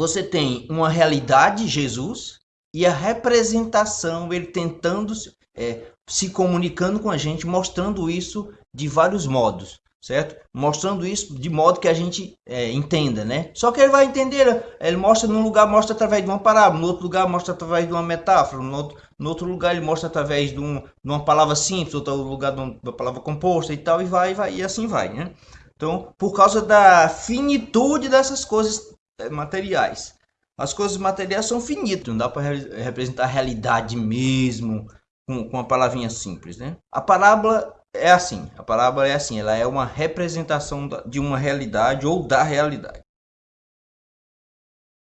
você tem uma realidade, Jesus, e a representação, ele tentando é, se comunicando com a gente, mostrando isso de vários modos, certo? Mostrando isso de modo que a gente é, entenda, né? Só que ele vai entender, ele mostra num lugar, mostra através de uma parábola, no outro lugar mostra através de uma metáfora, no outro, no outro lugar ele mostra através de, um, de uma palavra simples, outro lugar de uma palavra composta e tal, e vai, vai, e assim vai, né? Então, por causa da finitude dessas coisas materiais. As coisas materiais são finitas, não dá para representar a realidade mesmo com, com uma palavrinha simples, né? A parábola é assim, a parábola é assim, ela é uma representação de uma realidade ou da realidade.